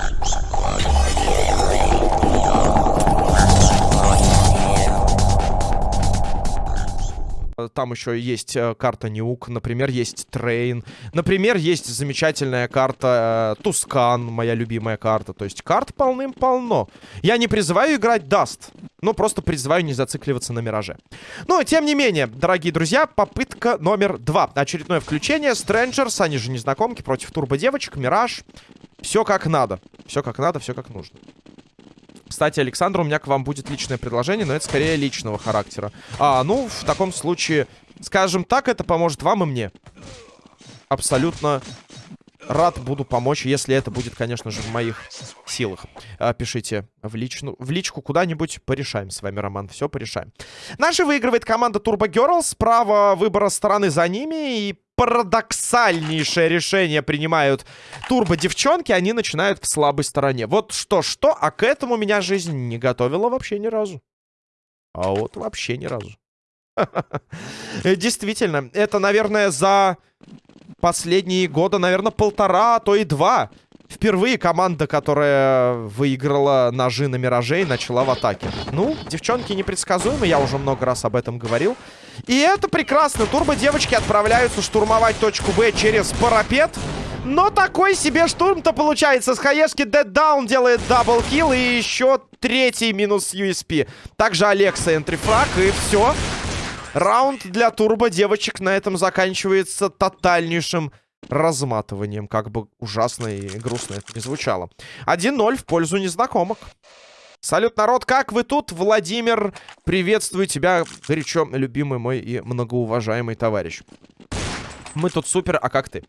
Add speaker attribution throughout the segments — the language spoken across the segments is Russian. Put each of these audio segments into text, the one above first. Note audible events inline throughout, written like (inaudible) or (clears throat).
Speaker 1: Thank you. Там еще есть э, карта Nuke, например, есть Train. Например, есть замечательная карта э, Tuscan, моя любимая карта. То есть карт полным-полно. Я не призываю играть Dust, но просто призываю не зацикливаться на Мираже. Но, тем не менее, дорогие друзья, попытка номер два. Очередное включение. Strangers, они же незнакомки, против турбо-девочек, Мираж. Все как надо. Все как надо, все как нужно. Кстати, Александр, у меня к вам будет личное предложение, но это скорее личного характера. А, ну, в таком случае, скажем так, это поможет вам и мне. Абсолютно рад буду помочь, если это будет, конечно же, в моих силах. А, пишите в, личну, в личку куда-нибудь, порешаем с вами, Роман, все порешаем. Наша выигрывает команда Turbo Girls, право выбора стороны за ними, и парадоксальнейшее решение принимают турбо-девчонки, они начинают в слабой стороне. Вот что-что, а к этому меня жизнь не готовила вообще ни разу. А вот вообще ни разу. (laughs) Действительно, это, наверное, за последние года, наверное, полтора, а то и два. Впервые команда, которая выиграла ножи на Миражей, начала в атаке. Ну, девчонки непредсказуемы, я уже много раз об этом говорил. И это прекрасно. Турбо-девочки отправляются штурмовать точку Б через парапет. Но такой себе штурм-то получается. С хаешки Dead Down делает даблкил и еще третий минус USP. Также Алекса энтрифраг и все. Раунд для турбо-девочек на этом заканчивается тотальнейшим разматыванием. Как бы ужасно и грустно это не звучало. 1-0 в пользу незнакомок. Салют, народ, как вы тут? Владимир, приветствую тебя, горячо любимый мой и многоуважаемый товарищ. Мы тут супер, а как ты?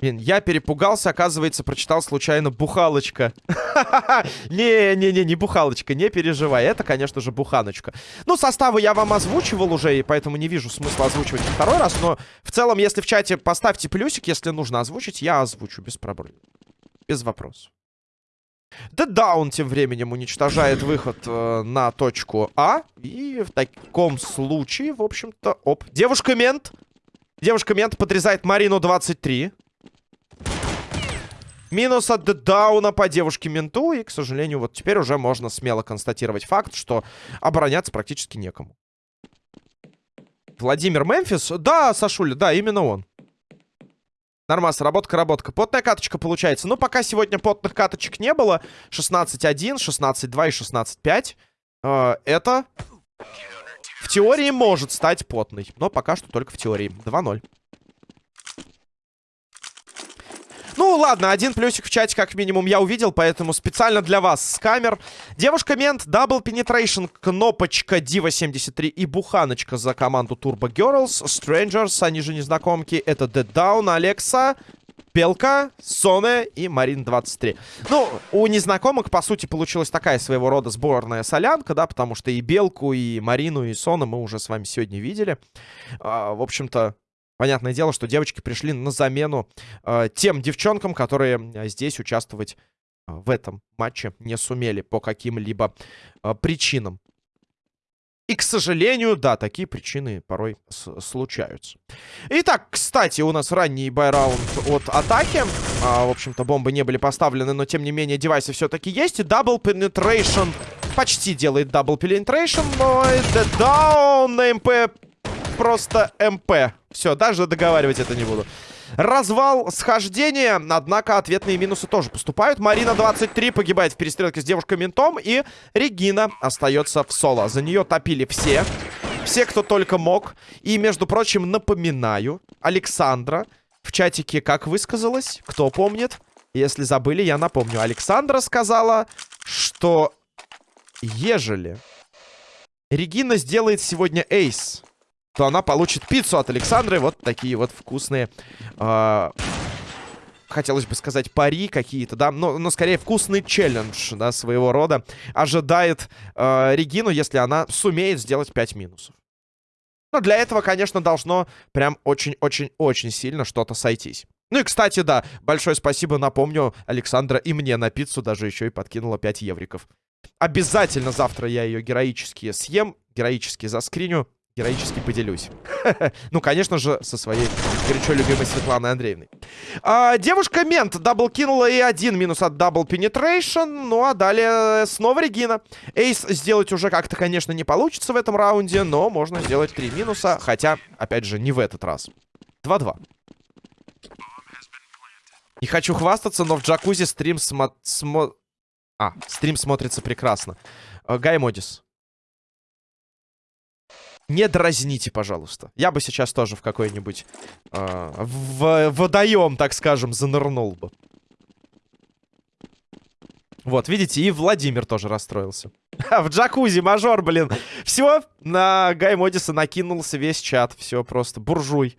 Speaker 1: Блин, я перепугался, оказывается, прочитал случайно «бухалочка». (laughs) Не-не-не, не бухалочка, не переживай. Это, конечно же, буханочка. Ну, составы я вам озвучивал уже, и поэтому не вижу смысла озвучивать второй раз. Но в целом, если в чате поставьте плюсик, если нужно озвучить, я озвучу без проблем. Без вопросов. Да Даун тем временем уничтожает выход э, на точку А. И в таком случае, в общем-то, оп. Девушка-мент. Девушка-мент подрезает Марину 23. Минус от Дауна по девушке-менту. И, к сожалению, вот теперь уже можно смело констатировать факт, что обороняться практически некому. Владимир Мемфис? Да, Сашуля, да, именно он. Нормас, работка, работка. Потная каточка получается. Ну, пока сегодня потных каточек не было. 16-1, 16-2 и 16-5. Э, это в теории может стать потной. Но пока что только в теории. 2-0. Ну, ладно, один плюсик в чате как минимум я увидел, поэтому специально для вас с камер. Девушка-мент, Double Penetration, кнопочка Diva73 и буханочка за команду Turbo Girls. Strangers, они же незнакомки, это Dead Down, Алекса, Белка, Соне и Марин 23. Ну, у незнакомых, по сути, получилась такая своего рода сборная солянка, да, потому что и Белку, и Марину, и Сона мы уже с вами сегодня видели. А, в общем-то, Понятное дело, что девочки пришли на замену э, тем девчонкам, которые э, здесь участвовать э, в этом матче не сумели по каким-либо э, причинам. И, к сожалению, да, такие причины порой случаются. Итак, кстати, у нас ранний buy round от атаки. А, в общем-то, бомбы не были поставлены, но, тем не менее, девайсы все-таки есть. И Double Penetration почти делает double penetration. Но это даун на MP просто МП. Все, даже договаривать это не буду. Развал схождения, однако ответные минусы тоже поступают. Марина 23 погибает в перестрелке с девушкой-ментом, и Регина остается в соло. За нее топили все, все, кто только мог. И, между прочим, напоминаю, Александра в чатике как высказалась, кто помнит. Если забыли, я напомню. Александра сказала, что ежели Регина сделает сегодня эйс то она получит пиццу от Александры. Вот такие вот вкусные... Э хотелось бы сказать, пари какие-то, да, но, но скорее вкусный челлендж, да, своего рода ожидает э, Регину, если она сумеет сделать 5 минусов. Но для этого, конечно, должно прям очень-очень-очень сильно что-то сойтись. Ну и, кстати, да, большое спасибо, напомню, Александра и мне на пиццу даже еще и подкинула 5 евриков. Обязательно завтра я ее героически съем, героически заскриню героически поделюсь. (laughs) ну, конечно же, со своей горячо любимой Светланой Андреевной. А, девушка Мент дабл кинула и один минус от Double Penetration. Ну, а далее снова Регина. Ace сделать уже как-то, конечно, не получится в этом раунде, но можно сделать три минуса. Хотя, опять же, не в этот раз. 2-2. Не хочу хвастаться, но в джакузи стрим смо... смо... А, стрим смотрится прекрасно. Э, Гай Модис. Не дразните, пожалуйста. Я бы сейчас тоже в какой-нибудь э, в водоем, так скажем, занырнул бы. Вот, видите, и Владимир тоже расстроился. (laughs) в джакузи, мажор, блин. Все, на Гай Модиса накинулся весь чат. Все просто, буржуй.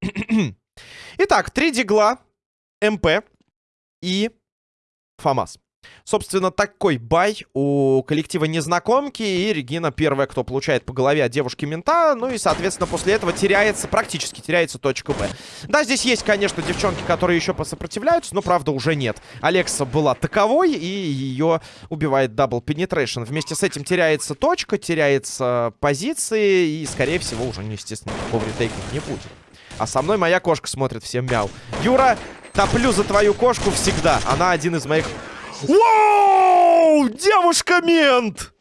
Speaker 1: (clears throat) Итак, три дигла, MP и FAMAS. Собственно, такой buy у коллектива Незнакомки. И Регина первая, кто получает по голове от девушки-мента. Ну и, соответственно, после этого теряется, практически теряется точка Б. Да, здесь есть, конечно, девчонки, которые еще посопротивляются, но, правда, уже нет. Алекса была таковой, и ее убивает Double Penetration. Вместе с этим теряется точка, теряется позиции, и, скорее всего, уже, естественно, никакого ретейкинга не будет. А со мной моя кошка смотрит всем мяу. Юра, топлю за твою кошку всегда. Она один из моих... Вау! Девушка-мент!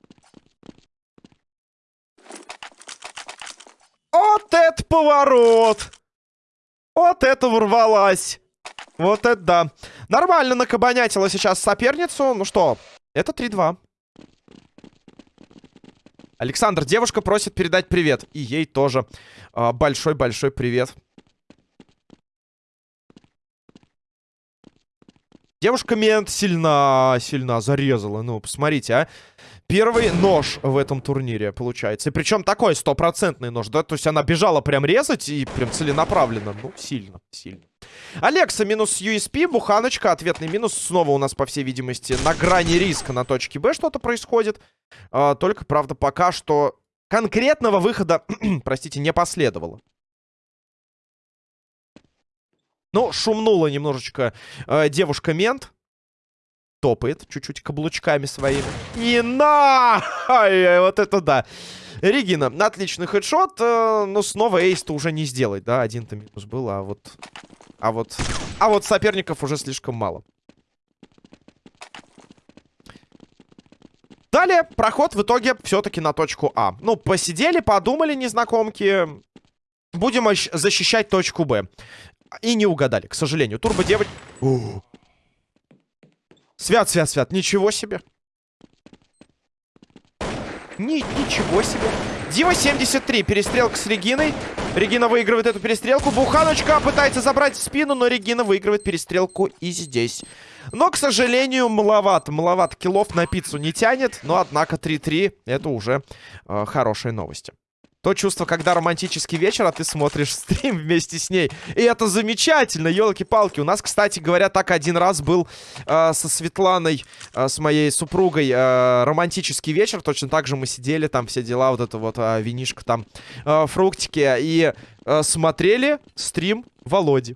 Speaker 1: Вот это поворот! Вот это ворвалась! Вот это да. Нормально накабанятила сейчас соперницу. Ну что, это 3-2. Александр, девушка просит передать привет. И ей тоже а, большой-большой э, привет. Девушка мент сильно, сильно зарезала. Ну, посмотрите, а. Первый нож в этом турнире получается. И причем такой стопроцентный нож, да? То есть она бежала прям резать и прям целенаправленно. Ну, сильно, сильно. Алекса минус USP, Буханочка, ответный минус. Снова у нас, по всей видимости, на грани риска на точке Б что-то происходит. А, только, правда, пока что конкретного выхода, (clears throat) простите, не последовало. Ну, шумнула немножечко э, девушка-мент. Топает чуть-чуть каблучками своими. И на! Вот это да. Регина, отличный хедшот, э, но снова эйс-то уже не сделать, да? Один-то минус был, а вот... А вот... А вот соперников уже слишком мало. Далее проход в итоге все-таки на точку А. Ну, посидели, подумали незнакомки. Будем защищать точку Б. И не угадали, к сожалению. Турбо девочка... Свят, свят, свят. Ничего себе. Ни ничего себе. Дива 73. Перестрелка с Региной. Регина выигрывает эту перестрелку. Буханочка пытается забрать в спину, но Регина выигрывает перестрелку и здесь. Но, к сожалению, маловато. Маловато киллов на пиццу не тянет. Но, однако, 3-3 это уже э, хорошие новости. То чувство, когда романтический вечер, а ты смотришь (laughs) стрим вместе с ней. И это замечательно, елки-палки. У нас, кстати говоря, так один раз был э, со Светланой, э, с моей супругой, э, романтический вечер. Точно так же мы сидели, там все дела, вот это вот э, винишко там, э, фруктики. И э, смотрели стрим Володи.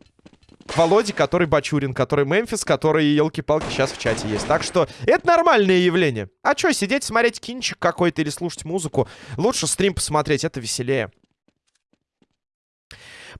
Speaker 1: Володи, который Бачурин, который Мемфис, который, елки-палки, сейчас в чате есть. Так что это нормальное явление. А что, сидеть, смотреть кинчик какой-то или слушать музыку? Лучше стрим посмотреть, это веселее.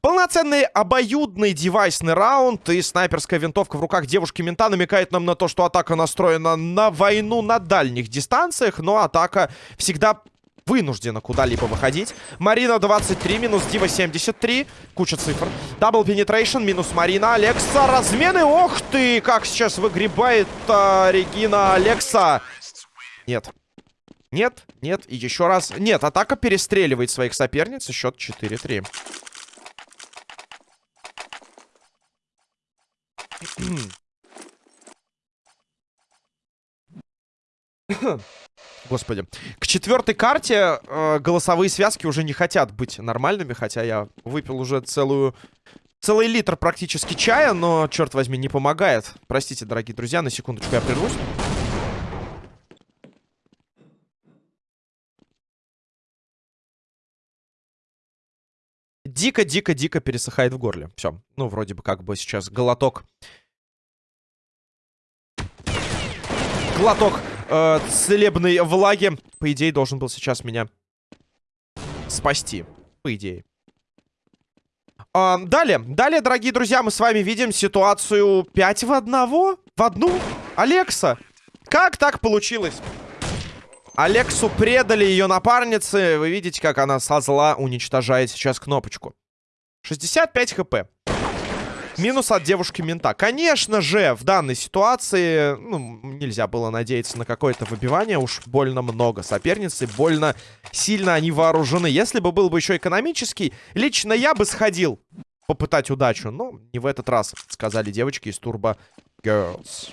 Speaker 1: Полноценный обоюдный девайсный раунд и снайперская винтовка в руках девушки-мента намекает нам на то, что атака настроена на войну на дальних дистанциях, но атака всегда вынуждена куда-либо выходить. Марина 23, минус Diva 73. Куча цифр. Double Penetration, минус Марина. Алекса, размены. Ох ты, как сейчас выгребает а, Регина Алекса. Нет. Нет, нет, и еще раз. Нет, атака перестреливает своих соперниц. Счет 4-3. Господи. К четвертой карте э, голосовые связки уже не хотят быть нормальными, хотя я выпил уже целую... Целый литр практически чая, но, черт возьми, не помогает. Простите, дорогие друзья, на секундочку я прервусь. Дико-дико-дико пересыхает в горле. Все. Ну, вроде бы как бы сейчас глоток... Глоток э, целебной влаги. По идее, должен был сейчас меня спасти. По идее. А, далее, далее, дорогие друзья, мы с вами видим ситуацию 5 в одного? В одну? Алекса, как так получилось? Алексу предали ее напарницы. Вы видите, как она со зла уничтожает сейчас кнопочку. 65 хп. Минус от девушки-мента. Конечно же, в данной ситуации ну, нельзя было надеяться на какое-то выбивание. Уж больно много соперницы, больно сильно они вооружены. Если бы был бы еще экономический, лично я бы сходил попытать удачу. Но не в этот раз, сказали девочки из Turbo Girls.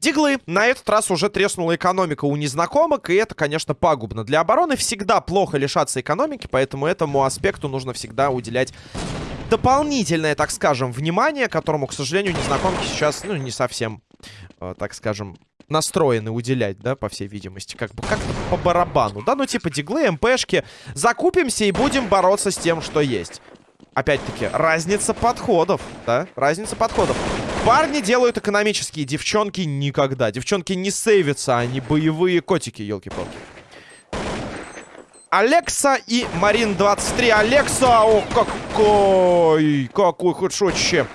Speaker 1: Диглы. На этот раз уже треснула экономика у незнакомок, и это, конечно, пагубно. Для обороны всегда плохо лишаться экономики, поэтому этому аспекту нужно всегда уделять дополнительное, так скажем, внимание, которому, к сожалению, незнакомки сейчас, ну, не совсем, э, так скажем, настроены уделять, да, по всей видимости. Как бы как-то по барабану, да, ну, типа диглы, МПшки. Закупимся и будем бороться с тем, что есть. Опять-таки, разница подходов, да, разница подходов. Парни делают экономические, девчонки никогда. Девчонки не сейвятся, они боевые котики, елки-палки. Алекса и Марин 23. Алекса, о, какой, какой хедшотище.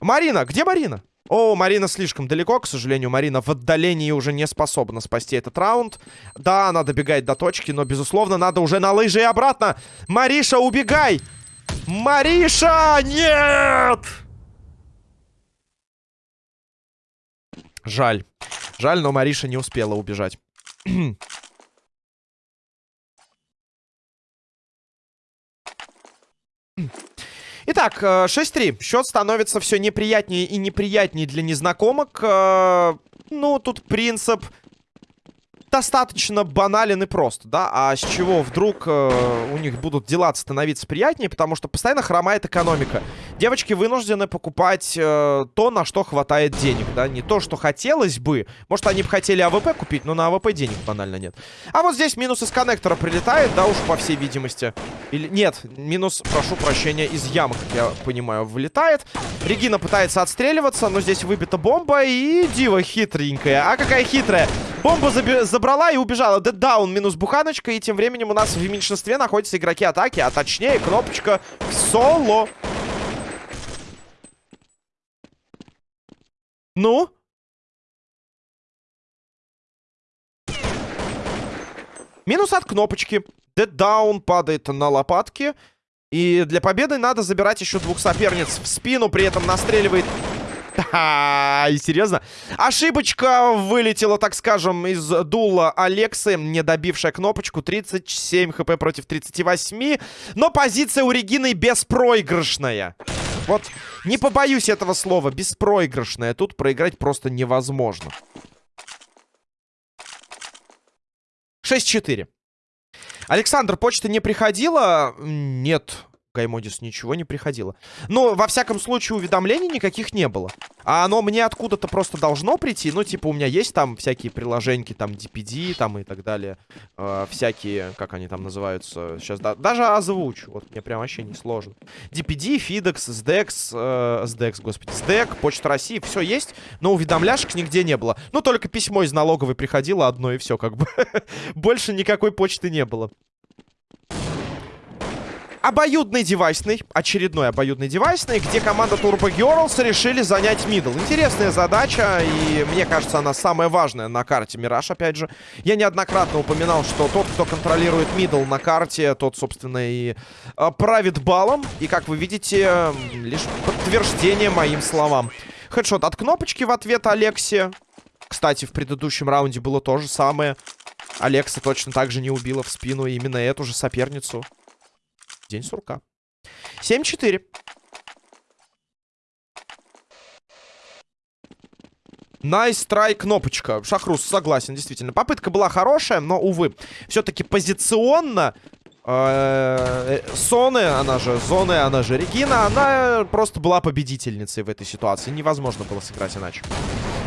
Speaker 1: Марина, где Марина? О, Марина слишком далеко, к сожалению. Марина в отдалении уже не способна спасти этот раунд. Да, она добегает до точки, но, безусловно, надо уже на лыжи и обратно. Мариша, убегай! Мариша, нет! Жаль. Жаль, но Мариша не успела убежать. (clears throat) Итак, 6-3. Э, Счет становится все неприятнее и неприятнее для незнакомок. Э, ну, тут принцип достаточно банален и прост, да? А с чего вдруг э, у них будут дела становиться приятнее? Потому что постоянно хромает экономика. Девочки вынуждены покупать э, то, на что хватает денег, да? Не то, что хотелось бы. Может, они бы хотели АВП купить, но на АВП денег банально нет. А вот здесь минус из коннектора прилетает, да уж, по всей видимости. Или нет, минус, прошу прощения, из ямы, как я понимаю, вылетает. Регина пытается отстреливаться, но здесь выбита бомба, и Дива хитренькая. А какая хитрая! Бомбу забрала и убежала. Даун минус буханочка. И тем временем у нас в меньшинстве находятся игроки атаки. А точнее, кнопочка соло. Ну? Минус от кнопочки. Даун падает на лопатки. И для победы надо забирать еще двух соперниц в спину. При этом настреливает и серьезно? Ошибочка вылетела, так скажем, из дула Алексы, не добившая кнопочку. 37 хп против 38. Но позиция у Регины беспроигрышная. Вот, не побоюсь этого слова, беспроигрышная. Тут проиграть просто невозможно. 6-4. Александр, почта не приходила? Нет. Гаймодис ничего не приходило. Но, во всяком случае, уведомлений никаких не было. А оно мне откуда-то просто должно прийти. Ну, типа, у меня есть там всякие приложеньки, там, DPD, там и так далее. Э, всякие, как они там называются. Сейчас да, даже озвучу. Вот, мне прям вообще не сложно. DPD, FedEx, SDEX, э, SDEX, господи, СДЭК, Почта России, все есть. Но уведомляшек нигде не было. Ну, только письмо из налоговой приходило одно, и все, как бы. (laughs) Больше никакой почты не было. Обоюдный девайсный, очередной обоюдный девайсный, где команда Turbo Girls решили занять middle. Интересная задача, и мне кажется, она самая важная на карте Мираж, опять же. Я неоднократно упоминал, что тот, кто контролирует middle на карте, тот, собственно, и э, правит балом. И, как вы видите, лишь подтверждение моим словам. Headshot от кнопочки в ответ Алексе. Кстати, в предыдущем раунде было то же самое. Алекса точно так же не убила в спину именно эту же соперницу. День сурка. 7-4. Nice, nice try кнопочка. Шахрус, согласен, действительно. Попытка была хорошая, но, увы. Все-таки позиционно Соны, она же Зоны, она же Регина, она просто была победительницей в этой ситуации. Невозможно было сыграть иначе.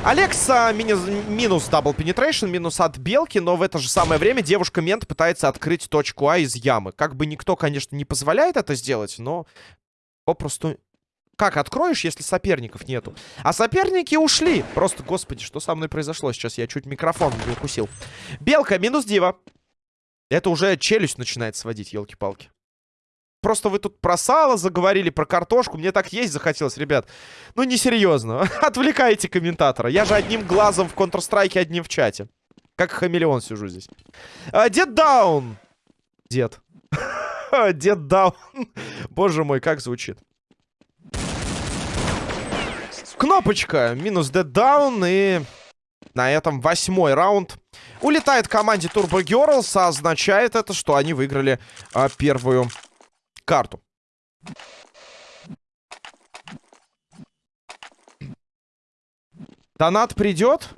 Speaker 1: Алекса минус, минус double penetration, минус от белки, но в это же самое время девушка-мент пытается открыть точку А из ямы. Как бы никто, конечно, не позволяет это сделать, но попросту Как откроешь, если соперников нету? А соперники ушли. Просто, господи, что со мной произошло сейчас? Я чуть микрофон не укусил. Белка, минус дива. Это уже челюсть начинает сводить, елки-палки. Просто вы тут про сало заговорили, про картошку. Мне так есть захотелось, ребят. Ну, несерьезно. (laughs) Отвлекайте комментатора. Я же одним глазом в Counter-Strike, одним в чате. Как хамелеон сижу здесь. А, дед даун. Дед. Дед даун. Боже мой, как звучит. Кнопочка. Минус Dead Down. И на этом восьмой раунд. Улетает команде Turbo Girls. А означает это, что они выиграли а, первую карту. Донат придет.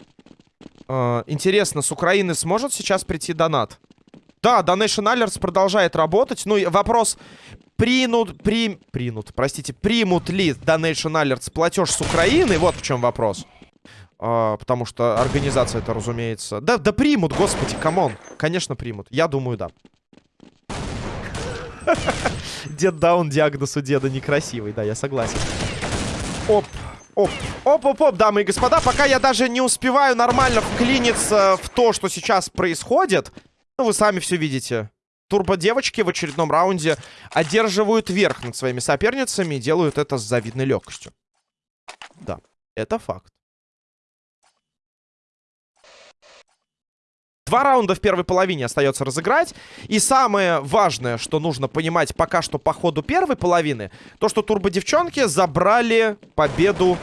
Speaker 1: А, интересно, с Украины сможет сейчас прийти донат? Да, Donation Alerts продолжает работать. Ну, вопрос, принут, при, принут, простите, примут ли Donation Alerts платеж с Украины? Вот в чем вопрос. А, потому что организация это, разумеется... Да, да примут, господи, come on. Конечно, примут. Я думаю, да. (laughs) Дед даун диагноз у деда некрасивый, да, я согласен. Оп, оп, оп, оп, оп, дамы и господа, пока я даже не успеваю нормально вклиниться в то, что сейчас происходит... Ну, вы сами все видите. Турбо-девочки в очередном раунде одерживают верх над своими соперницами и делают это с завидной легкостью. Да, это факт. Два раунда в первой половине остается разыграть. И самое важное, что нужно понимать пока что по ходу первой половины, то, что турбо-девчонки забрали победу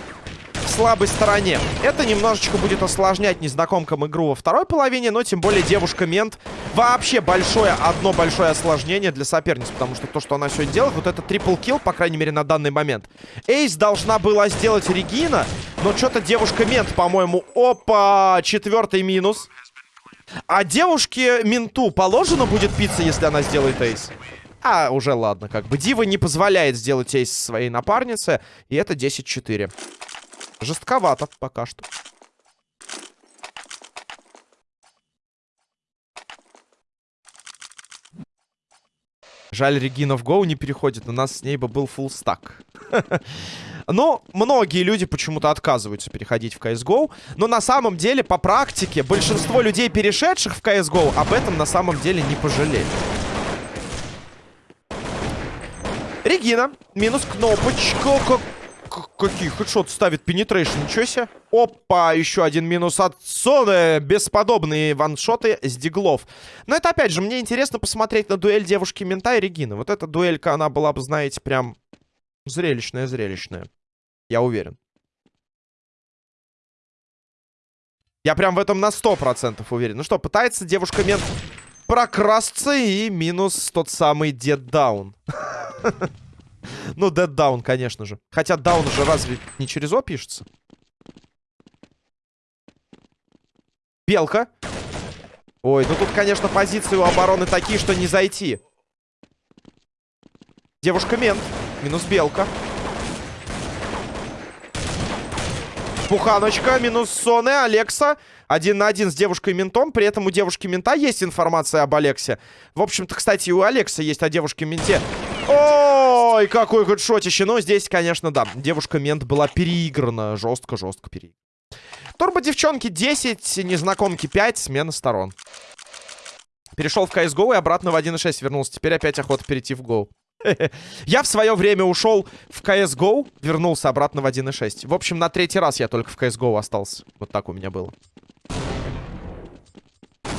Speaker 1: слабой стороне. Это немножечко будет осложнять незнакомкам игру во второй половине, но тем более девушка-мент вообще большое, одно большое осложнение для соперниц, потому что то, что она сегодня делает, вот это трипл-килл, по крайней мере, на данный момент. Эйс должна была сделать Регина, но что-то девушка-мент, по-моему, опа, четвертый минус. А девушке-менту положено будет пицца, если она сделает эйс? А, уже ладно, как бы. Дива не позволяет сделать эйс своей напарнице, и это 10-4. Жестковато пока что. Жаль, Регина в Гоу не переходит. У нас с ней бы был full стак. (laughs) Но многие люди почему-то отказываются переходить в CSGO. Но на самом деле, по практике, большинство людей, перешедших в CSGO, об этом на самом деле не пожалели. Регина. Минус кнопочка. Какие хедшот ставит пенетрейшн, ничего себе. Опа, еще один минус от Соны. Бесподобные ваншоты с диглов. Но это, опять же, мне интересно посмотреть на дуэль девушки-мента и Регины. Вот эта дуэлька, она была бы, знаете, прям зрелищная-зрелищная. Я уверен. Я прям в этом на 100% уверен. Ну что, пытается девушка-мент прокрасться и минус тот самый деддаун. (laughs) Ну, Down, конечно же. Хотя Down уже разве не через О пишется? Белка. Ой, ну тут, конечно, позиции у обороны такие, что не зайти. Девушка-мент. Минус белка. Пуханочка, минус Соне, Алекса. Один на один с девушкой-ментом. При этом у девушки-мента есть информация об Алексе. В общем-то, кстати, у Алекса есть о девушке-менте. Ой, какой хедшотище. Но здесь, конечно, да, девушка-мент была переиграна. Жестко-жестко переиграна. Турбо-девчонки 10, незнакомки 5, смена сторон. Перешел в CSGO и обратно в 1.6 вернулся. Теперь опять охота перейти в Go. (laughs) Я в свое время ушел в CSGO, вернулся обратно в 1.6. В общем, на третий раз я только в CSGO остался. Вот так у меня было.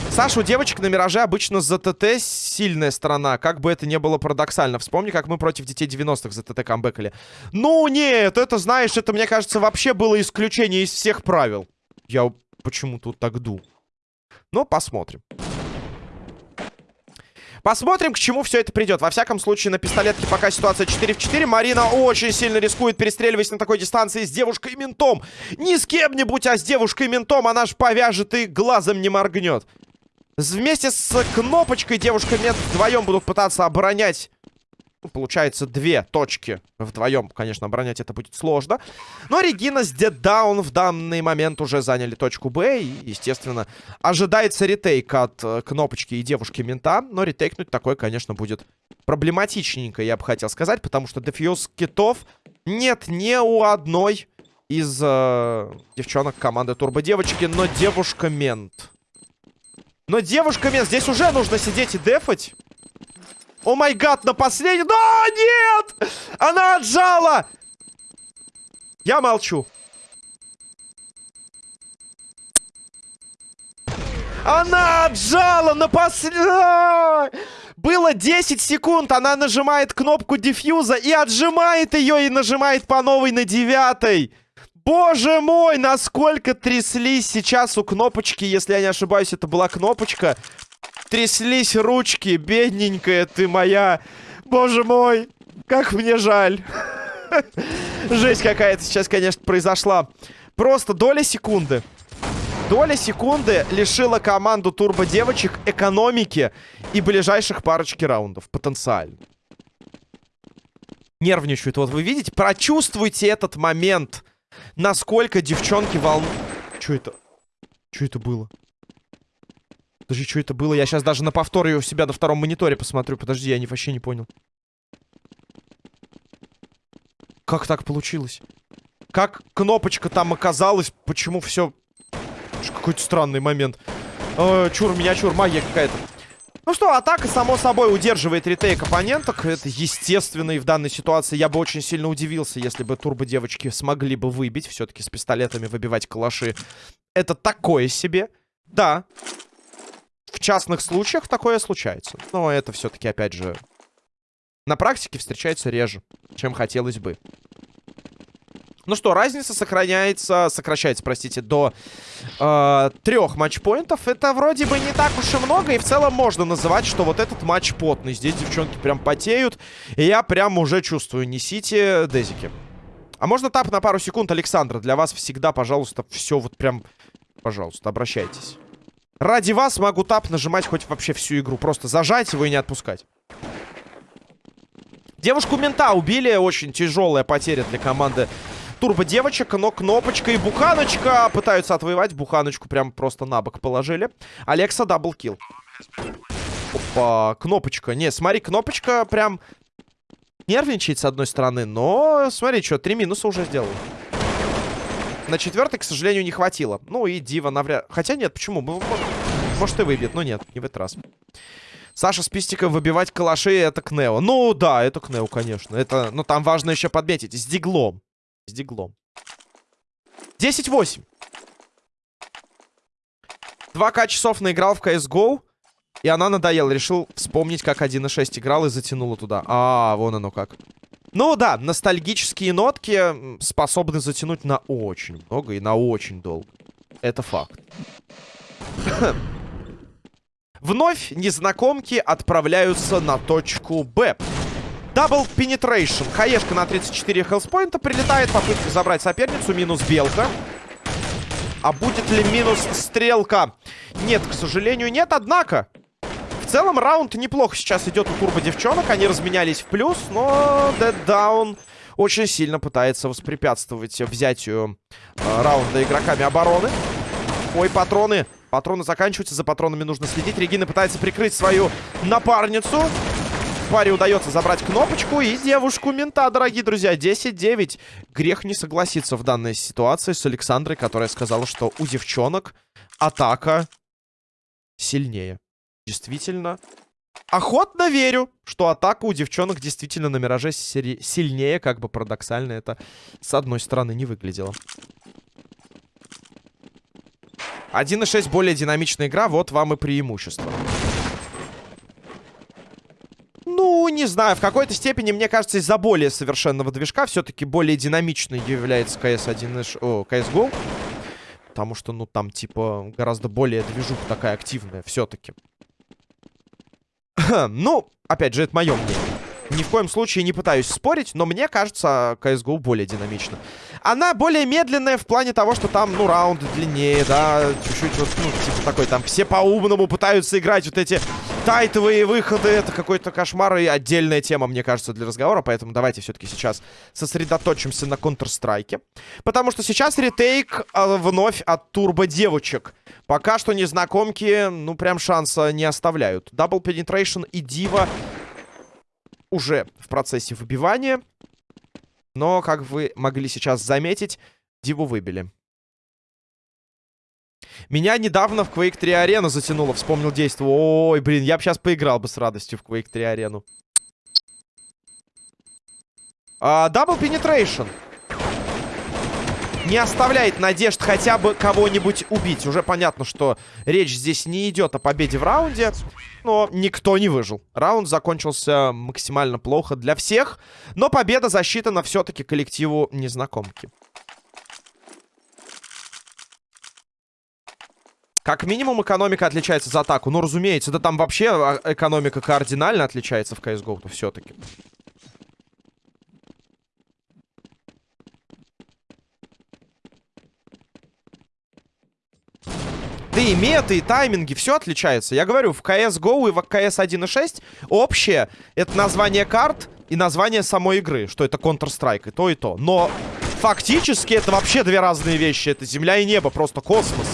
Speaker 1: Саша, у девочек на Мираже обычно за ТТ сильная сторона. Как бы это ни было парадоксально. Вспомни, как мы против детей 90-х за ТТ камбэкали. Ну, нет, это, знаешь, это, мне кажется, вообще было исключение из всех правил. Я почему-то так ду. Но посмотрим. Посмотрим, к чему все это придет. Во всяком случае, на пистолетке пока ситуация 4 в 4. Марина очень сильно рискует, перестреливаясь на такой дистанции с девушкой-ментом. Не с кем-нибудь, а с девушкой-ментом. Она ж повяжет и глазом не моргнет. Вместе с кнопочкой девушка мент вдвоем будут пытаться оборонять получается, две точки вдвоем, конечно, оборонять это будет сложно. Но Регина с Деддаун в данный момент уже заняли точку Б. И, естественно, ожидается ретейк от э, кнопочки и девушки мента. Но ретейкнуть такое, конечно, будет проблематичненько, я бы хотел сказать. Потому что дефьюз китов нет ни у одной из э, девчонок команды Турбо Девочки. Но девушка мент. Но девушка мент. Здесь уже нужно сидеть и дефать. О май гад, на последний... Да, нет! Она отжала! Я молчу. Она отжала на последний... Было 10 секунд, она нажимает кнопку дефьюза и отжимает ее, и нажимает по новой на девятой. Боже мой, насколько тряслись сейчас у кнопочки, если я не ошибаюсь, это была кнопочка тряслись ручки, бедненькая ты моя. Боже мой, как мне жаль. (laughs) Жесть какая-то сейчас, конечно, произошла. Просто доля секунды. Доля секунды лишила команду турбо-девочек экономики и ближайших парочки раундов. Потенциально. Нервничают. Вот вы видите? Прочувствуйте этот момент. Насколько девчонки волнуют. Что это? Что это было? Подожди, что это было? Я сейчас даже на повторе у себя на втором мониторе посмотрю. Подожди, я не, вообще не понял. Как так получилось? Как кнопочка там оказалась? Почему все... Какой-то странный момент. Э, чур, меня чур, магия какая-то. Ну что, атака, само собой, удерживает ретейк оппоненток. Это естественно и в данной ситуации. Я бы очень сильно удивился, если бы турбо-девочки смогли бы выбить. Все-таки с пистолетами выбивать калаши. Это такое себе. Да, в частных случаях такое случается. Но это все-таки, опять же, на практике встречается реже, чем хотелось бы. Ну что, разница сохраняется, сокращается, простите, до э, трех матчпоинтов. Это вроде бы не так уж и много, и в целом можно называть, что вот этот матч потный. Здесь девчонки прям потеют, и я прям уже чувствую. Несите дезики. А можно tab на пару секунд, Александра? Для вас всегда, пожалуйста, все вот прям... Пожалуйста, обращайтесь. Ради вас могу tab нажимать хоть вообще всю игру. Просто зажать его и не отпускать. Девушку мента убили. Очень тяжелая потеря для команды Турбо девочек. Но кнопочка и буханочка пытаются отвоевать. Буханочку прям просто на бок положили. Алекса double kill. Опа, кнопочка. Не, смотри, кнопочка прям нервничает с одной стороны. Но смотри, что, три минуса уже сделал. На четвертый, к сожалению, не хватило. Ну и Дива навряд... Хотя нет, почему? Может, и выбьет, но нет, не в этот раз. Саша с пистиком выбивать калаши это Кнео. Ну да, это Кнео, конечно. Это, ну там важно еще подметить. С диглом. С диглом. 10-8. 2К часов наиграл в CSGO. И она надоела. Решил вспомнить, как 1.6 играл и затянула туда. А, вон оно как. Ну да, ностальгические нотки способны затянуть на очень много и на очень долго. Это факт. (coughs) Вновь незнакомки отправляются на точку Б. Double penetration. Хаешка на 34 health point а прилетает. Попытка забрать соперницу. Минус белка. А будет ли минус стрелка? Нет, к сожалению, нет. Однако, в целом, раунд неплохо сейчас идет у турбо-девчонок. Они разменялись в плюс, но Dead Down очень сильно пытается воспрепятствовать взятию э, раунда игроками обороны. Ой, патроны. Патроны заканчиваются, за патронами нужно следить. Регина пытается прикрыть свою напарницу. Паре удается забрать кнопочку и девушку мента, дорогие друзья. 10-9. Грех не согласиться в данной ситуации с Александрой, которая сказала, что у девчонок атака сильнее действительно... Охотно верю, что атака у девчонок действительно на Мираже сильнее, как бы парадоксально это с одной стороны не выглядело. 1.6 более динамичная игра, вот вам и преимущество. Ну, не знаю, в какой-то степени, мне кажется, из-за более совершенного движка все-таки более динамичной является CS1, о, CSGO. Потому что, ну, там, типа, гораздо более движуха такая активная все-таки. Ну, опять же, это мое мнение. Ни в коем случае не пытаюсь спорить, но мне кажется, CSGO более динамично. Она более медленная в плане того, что там, ну, раунд длиннее, да, чуть-чуть вот, ну, типа такой, там все по-умному пытаются играть вот эти Тайтовые выходы — это какой-то кошмар и отдельная тема, мне кажется, для разговора. Поэтому давайте все-таки сейчас сосредоточимся на Counter-Strike. Потому что сейчас ретейк э, вновь от турбо-девочек. Пока что незнакомки, ну, прям шанса не оставляют. Double Penetration и Дива уже в процессе выбивания. Но, как вы могли сейчас заметить, Диву выбили. Меня недавно в Quake 3 Арена затянуло, вспомнил действо. Ой, блин, я бы сейчас поиграл бы с радостью в Quake 3 Арену. А, Double Penetration. Не оставляет надежд хотя бы кого-нибудь убить. Уже понятно, что речь здесь не идет о победе в раунде. Но никто не выжил. Раунд закончился максимально плохо для всех. Но победа засчитана все-таки коллективу незнакомки. Как минимум экономика отличается за атаку. Ну, разумеется, да там вообще а, экономика кардинально отличается в CSGO-то все-таки. Да и меты, и тайминги, все отличается. Я говорю, в CSGO и в CS 1.6 общее это название карт и название самой игры, что это Counter-Strike, и то, и то. Но фактически это вообще две разные вещи. Это земля и небо, просто космос.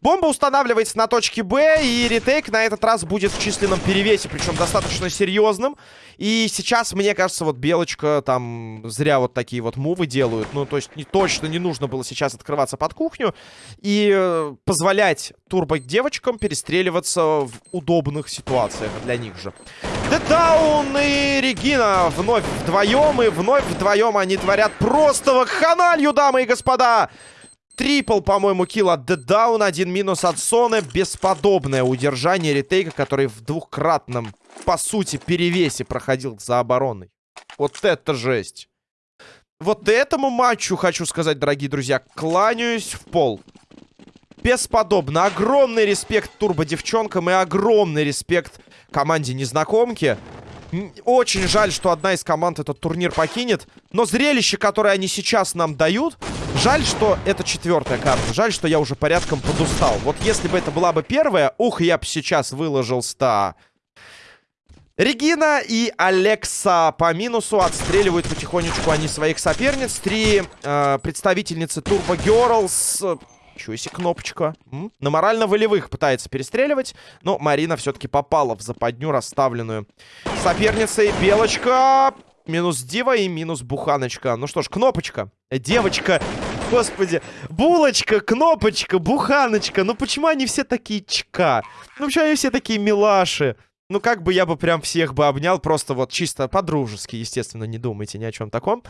Speaker 1: Бомба устанавливается на точке Б, и ретейк на этот раз будет в численном перевесе, причем достаточно серьезным. И сейчас, мне кажется, вот Белочка там зря вот такие вот мувы делают. Ну, то есть не, точно не нужно было сейчас открываться под кухню и э, позволять турбо-девочкам перестреливаться в удобных ситуациях для них же. Дедаун и Регина вновь вдвоем, и вновь вдвоем они творят просто вакханалью, дамы и господа! Трипл, по-моему, килл от Дедаун. Один минус от Соны. Бесподобное удержание ретейка, который в двухкратном, по сути, перевесе проходил за обороной. Вот это жесть. Вот этому матчу, хочу сказать, дорогие друзья, кланяюсь в пол. Бесподобно. Огромный респект турбо-девчонкам и огромный респект команде незнакомки. Очень жаль, что одна из команд этот турнир покинет. Но зрелище, которое они сейчас нам дают, Жаль, что это четвертая карта. Жаль, что я уже порядком подустал. Вот если бы это была бы первая, ух, я бы сейчас выложил 100. Регина и Алекса по минусу отстреливают потихонечку они своих соперниц. Три э, представительницы Turbo Girls. Чего себе кнопочка. М? На морально-волевых пытается перестреливать. Но Марина все-таки попала в западню, расставленную соперницей. Белочка Минус Дива и минус Буханочка. Ну что ж, кнопочка. Девочка. Господи. Булочка, кнопочка, Буханочка. Ну почему они все такие чка? Ну почему они все такие милаши? Ну, как бы я бы прям всех бы обнял, просто вот чисто по-дружески, естественно, не думайте ни о чем таком.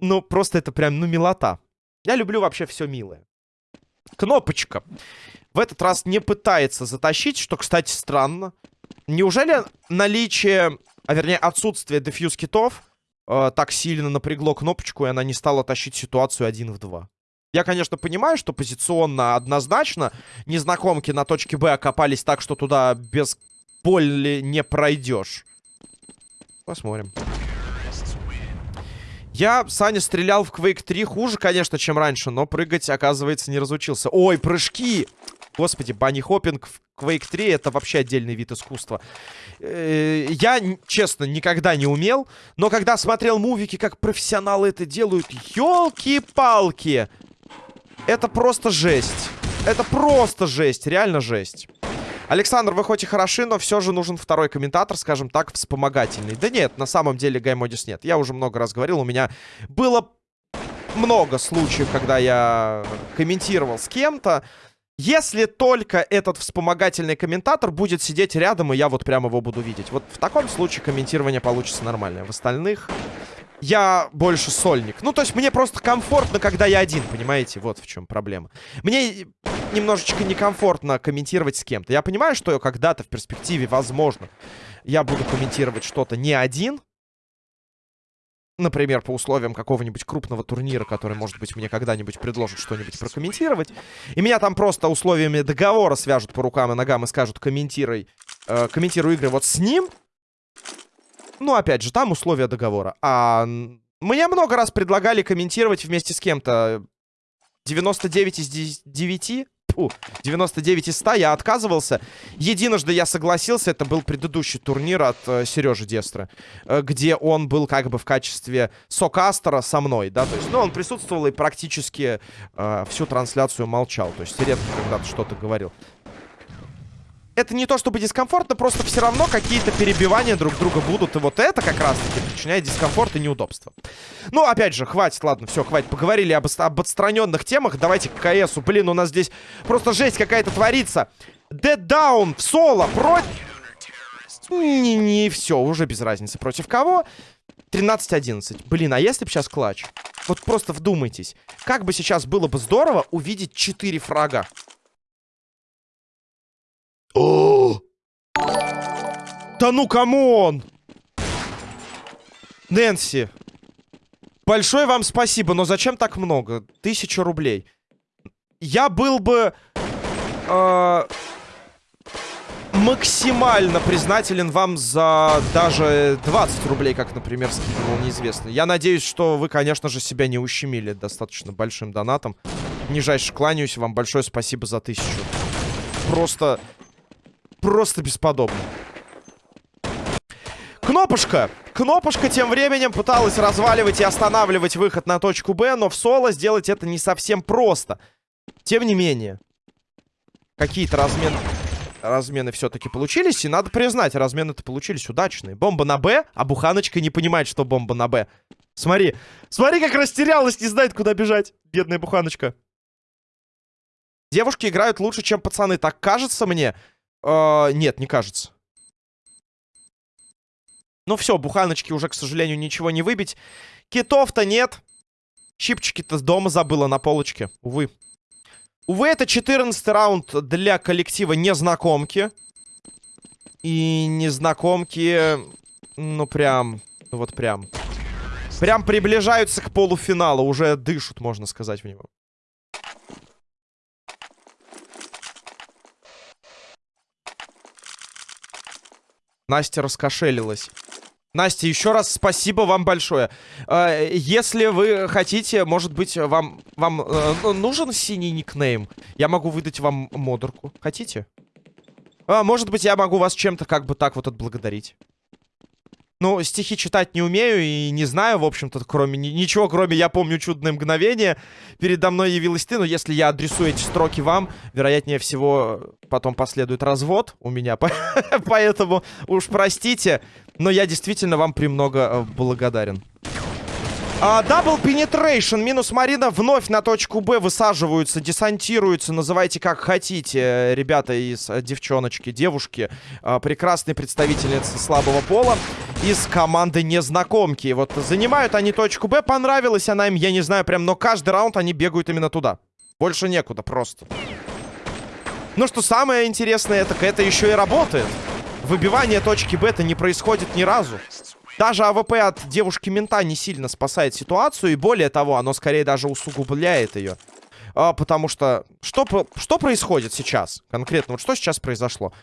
Speaker 1: Ну, просто это прям, ну, милота. Я люблю вообще все милое. Кнопочка. В этот раз не пытается затащить, что, кстати, странно. Неужели наличие, а вернее отсутствие дефьюз китов э, так сильно напрягло кнопочку, и она не стала тащить ситуацию один в два. Я, конечно, понимаю, что позиционно однозначно незнакомки на точке Б окопались так, что туда без боли не пройдешь. Посмотрим. Я, Саня, стрелял в Quake 3 хуже, конечно, чем раньше, но прыгать, оказывается, не разучился. Ой, прыжки! Господи, банни-хоппинг в Quake 3 это вообще отдельный вид искусства. Э, я, честно, никогда не умел, но когда смотрел мувики, как профессионалы это делают, елки-палки! Это просто жесть. Это просто жесть, реально жесть. Александр, вы хоть и хороши, но все же нужен второй комментатор, скажем так, вспомогательный. Да нет, на самом деле Гаймодис нет. Я уже много раз говорил, у меня было много случаев, когда я комментировал с кем-то. Если только этот вспомогательный комментатор будет сидеть рядом, и я вот прямо его буду видеть. Вот в таком случае комментирование получится нормальное. В остальных я больше сольник. Ну, то есть мне просто комфортно, когда я один, понимаете? Вот в чем проблема. Мне немножечко некомфортно комментировать с кем-то. Я понимаю, что когда-то в перспективе, возможно, я буду комментировать что-то не один, например, по условиям какого-нибудь крупного турнира, который, может быть, мне когда-нибудь предложат что-нибудь прокомментировать, и меня там просто условиями договора свяжут по рукам и ногам и скажут, комментируй, э, комментируй игры вот с ним, ну, опять же, там условия договора. А мне много раз предлагали комментировать вместе с кем-то. 99 из 9 Фу, 99 из 100 я отказывался. Единожды я согласился, это был предыдущий турнир от э, Сережи Дестра, э, где он был как бы в качестве сокастера со мной, да, то есть, ну, он присутствовал и практически э, всю трансляцию молчал, то есть редко когда-то что-то говорил это не то чтобы дискомфортно, просто все равно какие-то перебивания друг друга будут. И вот это как раз-таки причиняет дискомфорт и неудобство. Ну, опять же, хватит, ладно, все, хватит. Поговорили об, об отстраненных темах. Давайте к КСу. Блин, у нас здесь просто жесть какая-то творится. Dead Down в соло против... Не, не, все, уже без разницы. Против кого? 13-11. Блин, а если бы сейчас clutch? Вот просто вдумайтесь. Как бы сейчас было бы здорово увидеть 4 фрага. О! Да ну, come on! Нэнси. Большое вам спасибо, но зачем так много? Тысяча рублей. Я был бы... Э, максимально признателен вам за даже 20 рублей, как, например, скидывал неизвестный. Я надеюсь, что вы, конечно же, себя не ущемили достаточно большим донатом. Нижайше кланяюсь вам. Большое спасибо за тысячу. Просто просто бесподобно. Кнопушка. Кнопушка тем временем пыталась разваливать и останавливать выход на точку Б, но в соло сделать это не совсем просто. Тем не менее, какие-то размены, размены все-таки получились, и надо признать, размены-то получились удачные. Бомба на Б, а Буханочка не понимает, что бомба на Б. Смотри, смотри, как растерялась, не знает, куда бежать, бедная Буханочка. Девушки играют лучше, чем пацаны, так кажется мне. Э, нет, не кажется. Ну все, буханочки уже, к сожалению, ничего не выбить. Китов-то нет. Щипчики-то с дома забыла на полочке. Увы. Увы, это 14 раунд для коллектива незнакомки. И незнакомки, ну прям, ну вот прям. Прям приближаются к полуфиналу. Уже дышат, можно сказать, в него. Настя раскошелилась. Настя, еще раз спасибо вам большое. А, если вы хотите, может быть, вам, вам э, ну, нужен синий никнейм? Я могу выдать вам модерку. Хотите? А, может быть, я могу вас чем-то как бы так вот отблагодарить. Ну, стихи читать не умею и не знаю, в общем-то, кроме ничего, кроме «Я помню чудное мгновение». Передо мной явилась ты, но если я адресую эти строки вам, вероятнее всего, потом последует развод у меня. (laughs) Поэтому уж простите, но я действительно вам премного э, благодарен. Дабл Penetration минус Марина вновь на точку Б высаживаются, десантируются, называйте как хотите, ребята из uh, девчоночки, девушки, uh, прекрасные представительницы слабого пола из команды незнакомки. Вот занимают они точку Б, понравилась она им, я не знаю прям, но каждый раунд они бегают именно туда. Больше некуда просто. Ну что самое интересное, так это еще и работает. Выбивание точки Б-то не происходит ни разу. Даже АВП от девушки-мента не сильно спасает ситуацию. И более того, оно скорее даже усугубляет ее. А, потому что... Что, что происходит сейчас? Конкретно, вот что сейчас произошло?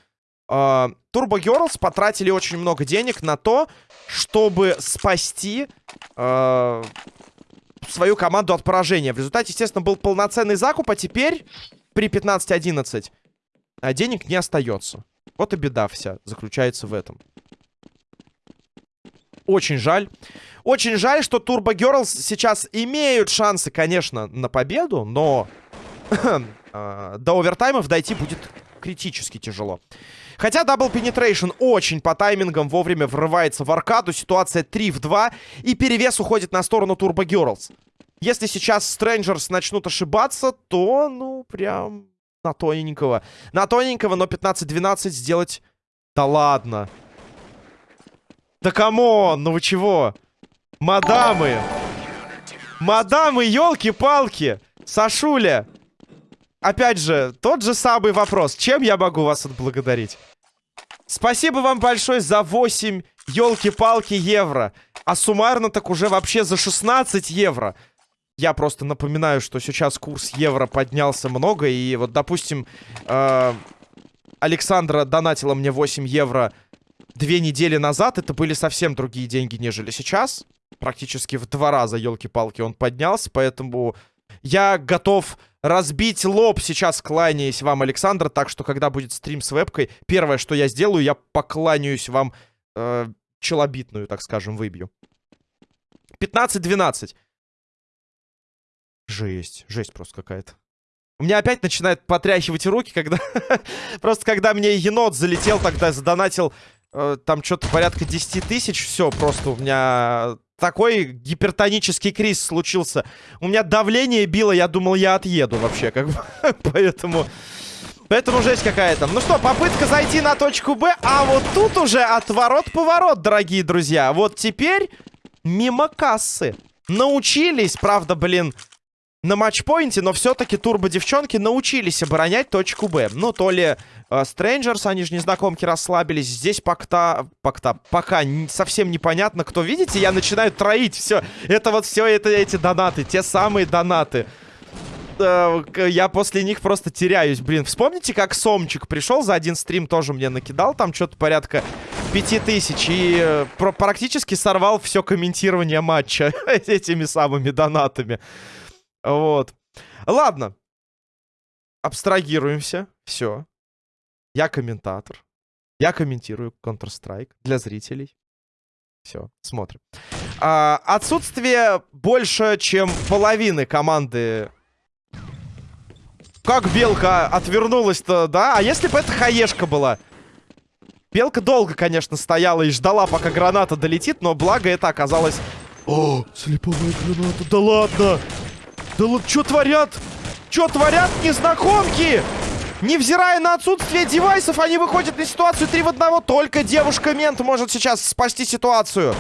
Speaker 1: А, Turbo потратили очень много денег на то, чтобы спасти а, свою команду от поражения. В результате, естественно, был полноценный закуп, а теперь при 15-11 а, денег не остается. Вот и беда вся заключается в этом. Очень жаль. Очень жаль, что Turbo Girls сейчас имеют шансы, конечно, на победу, но (clears throat) э, до овертаймов дойти будет критически тяжело. Хотя Double Penetration очень по таймингам вовремя врывается в аркаду. Ситуация 3 в 2. И перевес уходит на сторону Turbo Girls. Если сейчас Strangers начнут ошибаться, то, ну, прям на тоненького. На тоненького, но 15-12 сделать... Да ладно. Да come on, ну вы чего? Мадамы! Мадамы, елки-палки! Сашуля! Опять же, тот же самый вопрос. Чем я могу вас отблагодарить? Спасибо вам большое за 8, елки-палки, евро. А суммарно так уже вообще за 16 евро. Я просто напоминаю, что сейчас курс евро поднялся много. И вот, допустим, э, Александра донатила мне 8 евро две недели назад это были совсем другие деньги, нежели сейчас. Практически в два раза, елки-палки, он поднялся, поэтому Я готов разбить лоб сейчас, кланяясь вам, Александр. Так что, когда будет стрим с вебкой, первое, что я сделаю, я покланяюсь вам э, челобитную, так скажем, выбью. 15-12. Жесть, жесть просто какая-то. У меня опять начинает потряхивать руки, когда... (laughs) просто когда мне енот залетел, тогда задонатил там что-то порядка 10 тысяч. Все, просто у меня такой гипертонический криз случился. У меня давление било, я думал, я отъеду вообще, как бы. (laughs) Поэтому... Поэтому жесть какая-то. Ну что, попытка зайти на точку Б. А вот тут уже отворот-поворот, дорогие друзья. Вот теперь мимо кассы. Научились, правда, блин, на матчпоинте, но все-таки турбо-девчонки научились оборонять точку Б. Ну, то ли Стрэнджерс, uh, они же незнакомки расслабились. Здесь пока, пока, пока совсем непонятно, кто. Видите, я начинаю троить все. Это вот все это эти донаты, те самые донаты. Uh, я после них просто теряюсь, блин. Вспомните, как Сомчик пришел за один стрим, тоже мне накидал там что-то порядка пяти тысяч. И uh, практически сорвал все комментирование матча (laughs) этими самыми донатами. Вот. Ладно. Абстрагируемся. Все. Я комментатор. Я комментирую Counter-Strike для зрителей. Все, смотрим. А, отсутствие больше, чем половины команды. Как Белка отвернулась-то, да? А если бы это Хаешка была? Белка долго, конечно, стояла и ждала, пока граната долетит, но благо это оказалось... О, слеповая граната, да ладно! Да что творят? Что творят незнакомки? Невзирая на отсутствие девайсов, они выходят на ситуацию 3 в 1. Только девушка-мент может сейчас спасти ситуацию.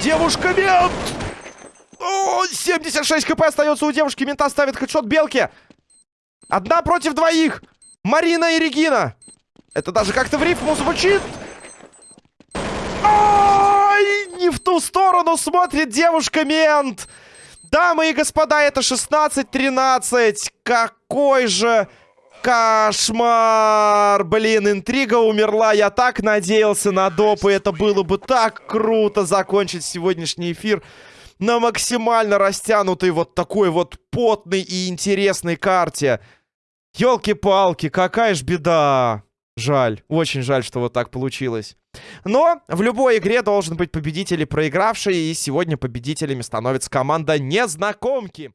Speaker 1: Девушка-мент! О, 76 хп остается у девушки. Мента ставит хедшот белки. Одна против двоих. Марина и Регина. Это даже как-то в рифму звучит. Ой, не в ту сторону смотрит девушка-мент. Дамы и господа, это 16-13. Какой же кошмар! Блин, интрига умерла. Я так надеялся на доп, и это было бы так круто закончить сегодняшний эфир на максимально растянутой вот такой вот потной и интересной карте. Ёлки-палки, какая ж беда. Жаль, очень жаль, что вот так получилось. Но в любой игре должен быть победитель и проигравший, и сегодня победителями становится команда Незнакомки.